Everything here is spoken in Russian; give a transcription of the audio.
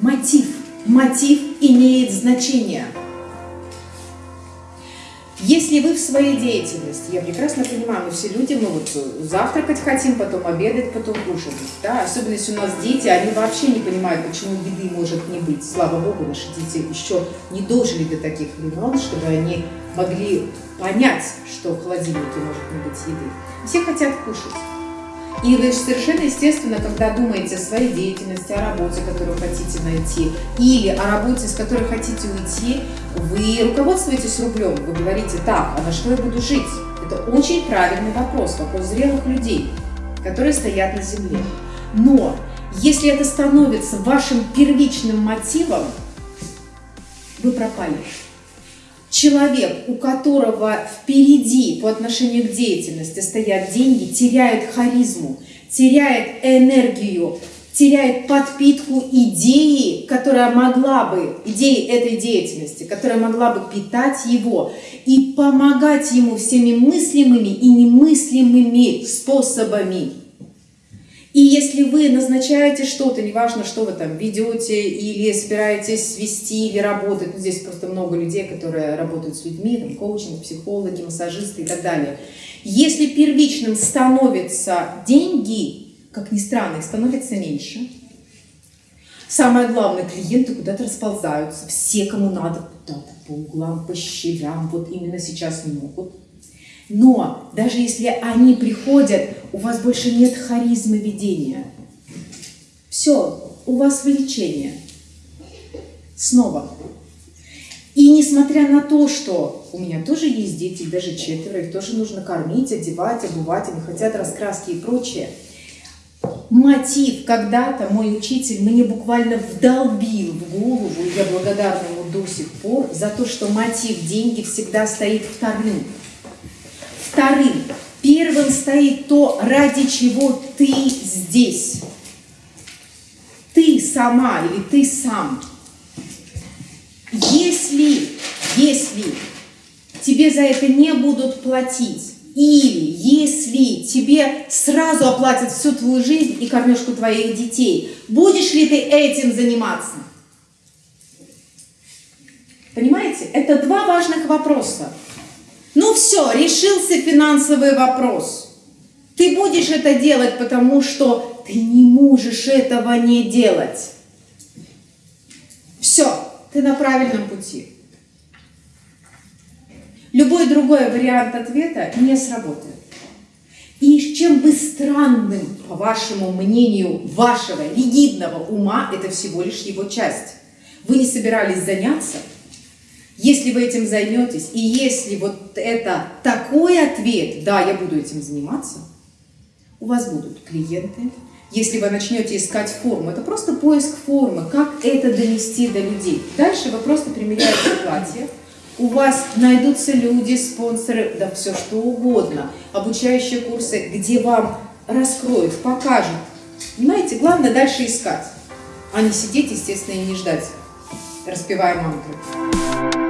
мотив. Мотив имеет значение. Если вы в своей деятельности, я прекрасно понимаю, мы все люди, мы вот завтракать хотим, потом обедать, потом кушать. Да? Особенно если у нас дети, они вообще не понимают, почему еды может не быть. Слава Богу, наши дети еще не дожили до таких времен, чтобы они могли понять, что в холодильнике может не быть еды. Все хотят кушать. И вы совершенно естественно, когда думаете о своей деятельности, о работе, которую хотите найти, или о работе, с которой хотите уйти, вы руководствуетесь рублем, вы говорите, так, а на что я буду жить? Это очень правильный вопрос, вопрос зрелых людей, которые стоят на земле. Но если это становится вашим первичным мотивом, вы пропали человек, у которого впереди по отношению к деятельности стоят деньги, теряет харизму, теряет энергию, теряет подпитку идеи, которая могла бы, идеи этой деятельности, которая могла бы питать его и помогать ему всеми мыслимыми и немыслимыми способами. И если вы назначаете что-то, неважно, что вы там ведете или собираетесь вести или работать, ну, здесь просто много людей, которые работают с людьми, там, коучинг, психологи, массажисты и так далее. Если первичным становятся деньги, как ни странно, их становится меньше. Самое главное, клиенты куда-то расползаются. Все, кому надо, куда-то по углам, по щелям, вот именно сейчас не могут. Но даже если они приходят, у вас больше нет харизмы ведения. Все, у вас влечение. Снова. И несмотря на то, что у меня тоже есть дети, даже четверо, их тоже нужно кормить, одевать, обувать, они хотят раскраски и прочее. Мотив когда-то мой учитель мне буквально вдолбил в голову, и я благодарна ему до сих пор, за то, что мотив деньги всегда стоит вторым. Вторым, первым стоит то, ради чего ты здесь. Ты сама или ты сам. Если, если тебе за это не будут платить, или если тебе сразу оплатят всю твою жизнь и кормежку твоих детей, будешь ли ты этим заниматься? Понимаете? Это два важных вопроса. Ну все, решился финансовый вопрос. Ты будешь это делать, потому что ты не можешь этого не делать. Все, ты на правильном пути. Любой другой вариант ответа не сработает. И чем бы странным, по вашему мнению, вашего ригидного ума, это всего лишь его часть. Вы не собирались заняться – если вы этим займетесь, и если вот это такой ответ, да, я буду этим заниматься, у вас будут клиенты. Если вы начнете искать форму, это просто поиск формы, как это донести до людей. Дальше вы просто примеряете платье, у вас найдутся люди, спонсоры, да все что угодно, обучающие курсы, где вам раскроют, покажут. Понимаете, главное дальше искать, а не сидеть, естественно, и не ждать, распевая мантры.